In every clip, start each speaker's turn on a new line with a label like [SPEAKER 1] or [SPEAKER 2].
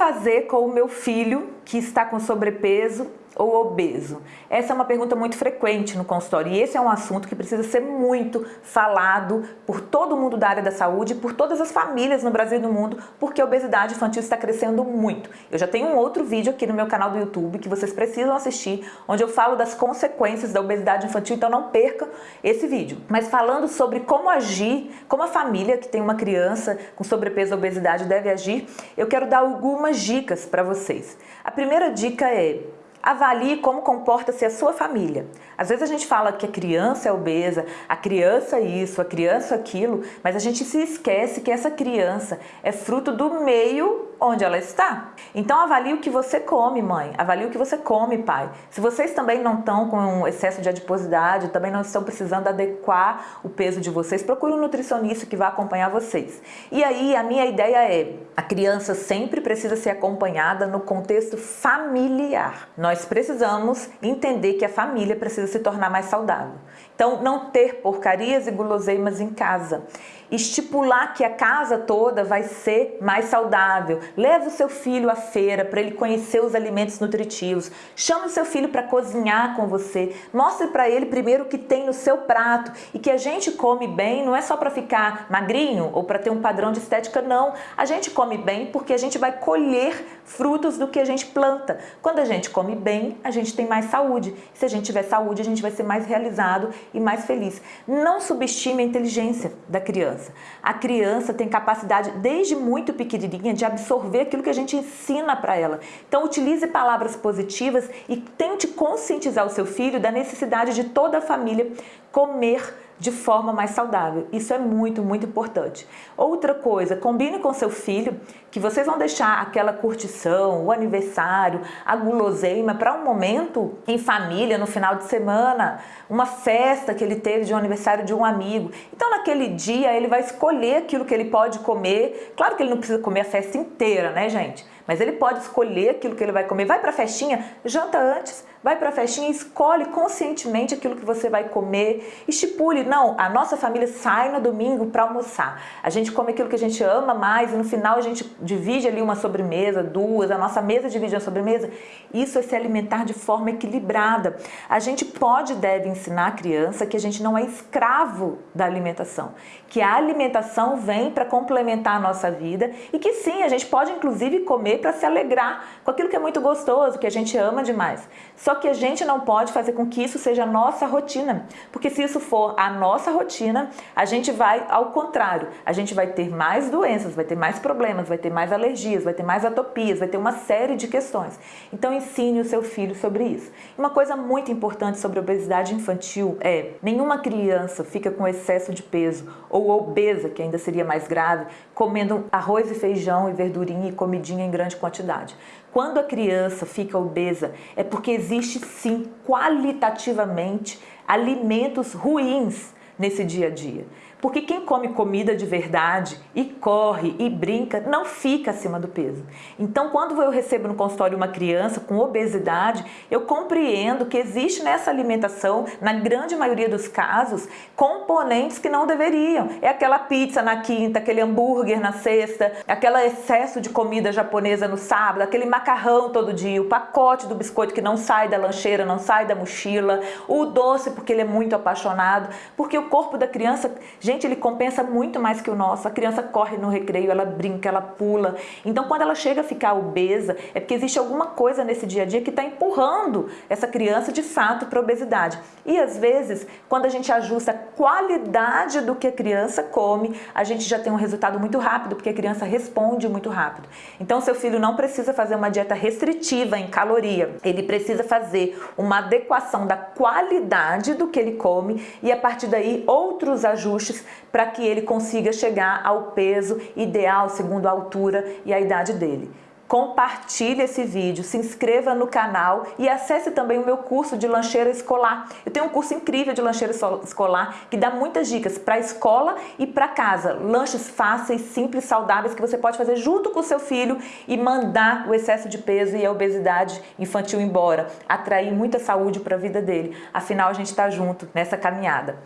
[SPEAKER 1] fazer com o meu filho que está com sobrepeso ou obeso? Essa é uma pergunta muito frequente no consultório e esse é um assunto que precisa ser muito falado por todo mundo da área da saúde, por todas as famílias no Brasil e no mundo, porque a obesidade infantil está crescendo muito. Eu já tenho um outro vídeo aqui no meu canal do YouTube que vocês precisam assistir, onde eu falo das consequências da obesidade infantil, então não perca esse vídeo. Mas falando sobre como agir, como a família que tem uma criança com sobrepeso ou obesidade deve agir, eu quero dar algumas dicas para vocês. A primeira dica é Avalie como comporta-se a sua família. Às vezes a gente fala que a criança é obesa, a criança isso, a criança aquilo, mas a gente se esquece que essa criança é fruto do meio onde ela está. Então avalie o que você come, mãe. Avalie o que você come, pai. Se vocês também não estão com excesso de adiposidade, também não estão precisando adequar o peso de vocês, procure um nutricionista que vai acompanhar vocês. E aí a minha ideia é, a criança sempre precisa ser acompanhada no contexto familiar. Nós precisamos entender que a família precisa se tornar mais saudável. Então, não ter porcarias e guloseimas em casa. Estipular que a casa toda vai ser mais saudável. Leve o seu filho à feira para ele conhecer os alimentos nutritivos. Chame o seu filho para cozinhar com você. Mostre para ele primeiro o que tem no seu prato e que a gente come bem não é só para ficar magrinho ou para ter um padrão de estética, não. A gente come bem porque a gente vai colher frutos do que a gente planta. Quando a gente come bem, a gente tem mais saúde. Se a gente tiver saúde, a gente vai ser mais realizado e mais feliz. Não subestime a inteligência da criança. A criança tem capacidade, desde muito pequenininha, de absorver aquilo que a gente ensina para ela. Então, utilize palavras positivas e tente conscientizar o seu filho da necessidade de toda a família comer de forma mais saudável. Isso é muito, muito importante. Outra coisa, combine com seu filho que vocês vão deixar aquela curtição, o aniversário, a guloseima para um momento em família, no final de semana, uma festa que ele teve de um aniversário de um amigo. Então naquele dia ele vai escolher aquilo que ele pode comer. Claro que ele não precisa comer a festa inteira, né gente? Mas ele pode escolher aquilo que ele vai comer. Vai para a festinha, janta antes, vai para a festinha e escolhe conscientemente aquilo que você vai comer. Estipule, não, a nossa família sai no domingo para almoçar. A gente come aquilo que a gente ama mais e no final a gente divide ali uma sobremesa, duas, a nossa mesa divide a sobremesa. Isso é se alimentar de forma equilibrada. A gente pode e deve ensinar a criança que a gente não é escravo da alimentação, que a alimentação vem para complementar a nossa vida e que sim, a gente pode inclusive comer para se alegrar com aquilo que é muito gostoso, que a gente ama demais. Só que a gente não pode fazer com que isso seja a nossa rotina, porque se isso for a nossa rotina, a gente vai ao contrário, a gente vai ter mais doenças, vai ter mais problemas, vai ter mais alergias, vai ter mais atopias, vai ter uma série de questões. Então ensine o seu filho sobre isso. Uma coisa muito importante sobre obesidade infantil é, nenhuma criança fica com excesso de peso ou obesa, que ainda seria mais grave, comendo arroz e feijão e verdurinha e comidinha em grande quantidade. Quando a criança fica obesa, é porque existe sim, qualitativamente, alimentos ruins nesse dia a dia. Porque quem come comida de verdade e corre e brinca não fica acima do peso. Então, quando eu recebo no consultório uma criança com obesidade, eu compreendo que existe nessa alimentação, na grande maioria dos casos, componentes que não deveriam. É aquela pizza na quinta, aquele hambúrguer na sexta, aquele excesso de comida japonesa no sábado, aquele macarrão todo dia, o pacote do biscoito que não sai da lancheira, não sai da mochila, o doce porque ele é muito apaixonado, porque o corpo da criança Gente, ele compensa muito mais que o nosso. A criança corre no recreio, ela brinca, ela pula. Então, quando ela chega a ficar obesa, é porque existe alguma coisa nesse dia a dia que está empurrando essa criança, de fato, para a obesidade. E, às vezes, quando a gente ajusta a qualidade do que a criança come, a gente já tem um resultado muito rápido, porque a criança responde muito rápido. Então, seu filho não precisa fazer uma dieta restritiva em caloria. Ele precisa fazer uma adequação da qualidade do que ele come e, a partir daí, outros ajustes para que ele consiga chegar ao peso ideal segundo a altura e a idade dele. Compartilhe esse vídeo, se inscreva no canal e acesse também o meu curso de lancheira escolar. Eu tenho um curso incrível de lancheira escolar que dá muitas dicas para a escola e para casa. Lanches fáceis, simples, saudáveis que você pode fazer junto com o seu filho e mandar o excesso de peso e a obesidade infantil embora. Atrair muita saúde para a vida dele. Afinal, a gente está junto nessa caminhada.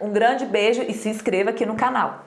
[SPEAKER 1] Um grande beijo e se inscreva aqui no canal.